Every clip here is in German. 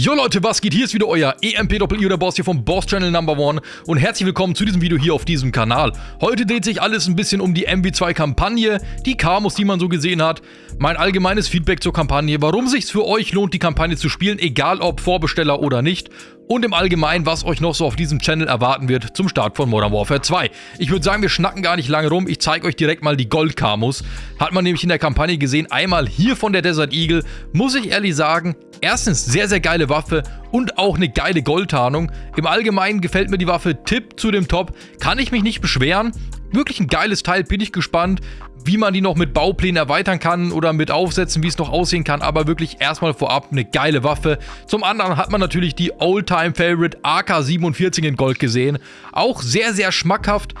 Jo Leute, was geht? Hier ist wieder euer EMP-Doppel-I der Boss hier vom Boss Channel Number One und herzlich willkommen zu diesem Video hier auf diesem Kanal. Heute dreht sich alles ein bisschen um die MW2-Kampagne, die Kamos, die man so gesehen hat, mein allgemeines Feedback zur Kampagne, warum sich für euch lohnt, die Kampagne zu spielen, egal ob Vorbesteller oder nicht und im Allgemeinen, was euch noch so auf diesem Channel erwarten wird zum Start von Modern Warfare 2. Ich würde sagen, wir schnacken gar nicht lange rum, ich zeige euch direkt mal die Gold-Kamos. Hat man nämlich in der Kampagne gesehen, einmal hier von der Desert Eagle, muss ich ehrlich sagen, erstens sehr, sehr geile Waffe und auch eine geile Goldtarnung. Im Allgemeinen gefällt mir die Waffe Tipp zu dem Top, kann ich mich nicht beschweren. Wirklich ein geiles Teil, bin ich gespannt, wie man die noch mit Bauplänen erweitern kann oder mit Aufsätzen, wie es noch aussehen kann, aber wirklich erstmal vorab eine geile Waffe. Zum anderen hat man natürlich die Oldtime-Favorite AK-47 in Gold gesehen. Auch sehr, sehr schmackhaft.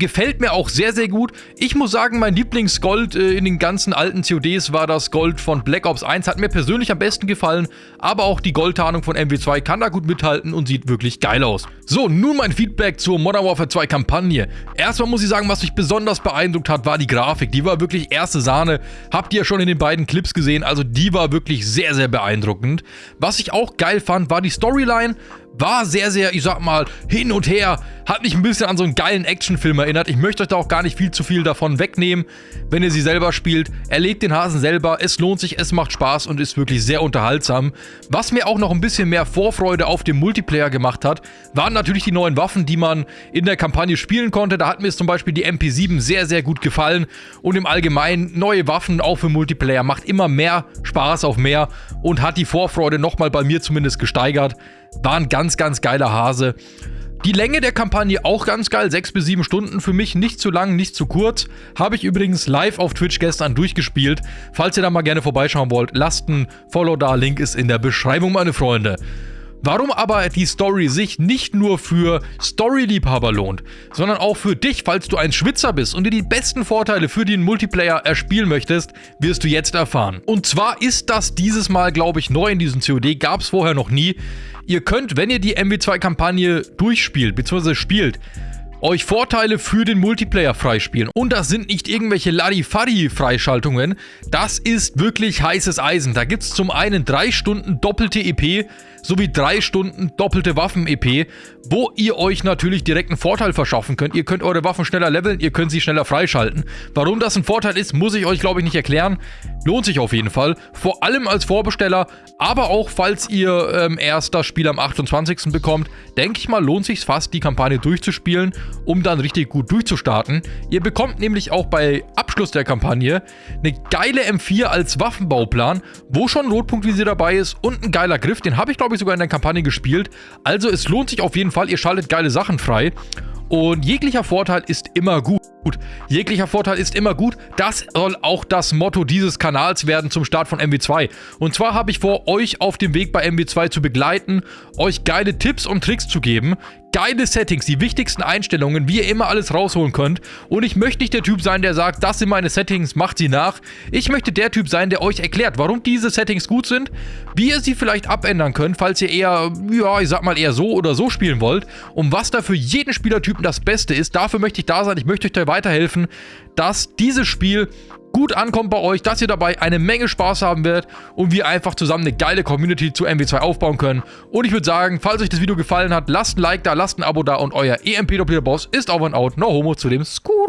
Gefällt mir auch sehr, sehr gut. Ich muss sagen, mein Lieblingsgold äh, in den ganzen alten CODs war das Gold von Black Ops 1. Hat mir persönlich am besten gefallen, aber auch die Goldtarnung von MW2 kann da gut mithalten und sieht wirklich geil aus. So, nun mein Feedback zur Modern Warfare 2 Kampagne. Erstmal muss ich sagen, was mich besonders beeindruckt hat, war die Grafik. Die war wirklich erste Sahne. Habt ihr ja schon in den beiden Clips gesehen, also die war wirklich sehr, sehr beeindruckend. Was ich auch geil fand, war die Storyline war sehr, sehr, ich sag mal, hin und her. Hat mich ein bisschen an so einen geilen Actionfilm erinnert. Ich möchte euch da auch gar nicht viel zu viel davon wegnehmen, wenn ihr sie selber spielt. Erlegt den Hasen selber, es lohnt sich, es macht Spaß und ist wirklich sehr unterhaltsam. Was mir auch noch ein bisschen mehr Vorfreude auf den Multiplayer gemacht hat, waren natürlich die neuen Waffen, die man in der Kampagne spielen konnte. Da hat mir zum Beispiel die MP7 sehr, sehr gut gefallen. Und im Allgemeinen, neue Waffen auch für Multiplayer macht immer mehr Spaß auf mehr und hat die Vorfreude nochmal bei mir zumindest gesteigert. War ein ganz, ganz geiler Hase. Die Länge der Kampagne auch ganz geil, 6 bis 7 Stunden, für mich nicht zu lang, nicht zu kurz. Habe ich übrigens live auf Twitch gestern durchgespielt. Falls ihr da mal gerne vorbeischauen wollt, lasst ein Follow da, Link ist in der Beschreibung, meine Freunde. Warum aber die Story sich nicht nur für Story-Liebhaber lohnt, sondern auch für dich, falls du ein Schwitzer bist und dir die besten Vorteile für den Multiplayer erspielen möchtest, wirst du jetzt erfahren. Und zwar ist das dieses Mal, glaube ich, neu in diesem COD, gab es vorher noch nie. Ihr könnt, wenn ihr die MW2-Kampagne durchspielt, bzw. spielt, euch Vorteile für den Multiplayer freispielen. Und das sind nicht irgendwelche Larifari-Freischaltungen. Das ist wirklich heißes Eisen. Da gibt es zum einen drei Stunden doppelte EP sowie drei Stunden doppelte Waffen-EP, wo ihr euch natürlich direkt einen Vorteil verschaffen könnt. Ihr könnt eure Waffen schneller leveln, ihr könnt sie schneller freischalten. Warum das ein Vorteil ist, muss ich euch, glaube ich, nicht erklären. Lohnt sich auf jeden Fall. Vor allem als Vorbesteller, aber auch falls ihr ähm, erst das Spiel am 28. bekommt, denke ich mal, lohnt sich fast, die Kampagne durchzuspielen um dann richtig gut durchzustarten. Ihr bekommt nämlich auch bei Abschluss der Kampagne eine geile M4 als Waffenbauplan, wo schon Notpunktvisier dabei ist und ein geiler Griff. Den habe ich, glaube ich, sogar in der Kampagne gespielt. Also es lohnt sich auf jeden Fall, ihr schaltet geile Sachen frei. Und jeglicher Vorteil ist immer gut. Jeglicher Vorteil ist immer gut. Das soll auch das Motto dieses Kanals werden zum Start von MW2. Und zwar habe ich vor, euch auf dem Weg bei MW2 zu begleiten, euch geile Tipps und Tricks zu geben, geile Settings, die wichtigsten Einstellungen, wie ihr immer alles rausholen könnt. Und ich möchte nicht der Typ sein, der sagt, das sind meine Settings, macht sie nach. Ich möchte der Typ sein, der euch erklärt, warum diese Settings gut sind, wie ihr sie vielleicht abändern könnt, falls ihr eher, ja, ich sag mal eher so oder so spielen wollt. Und was da für jeden Spielertypen das Beste ist, dafür möchte ich da sein. Ich möchte euch da weiterhelfen, dass dieses Spiel gut ankommt bei euch, dass ihr dabei eine Menge Spaß haben werdet und wir einfach zusammen eine geile Community zu MW2 aufbauen können. Und ich würde sagen, falls euch das Video gefallen hat, lasst ein Like da, lasst ein Abo da und euer EMP-Doppler-Boss ist over and out. No homo zu dem Skur.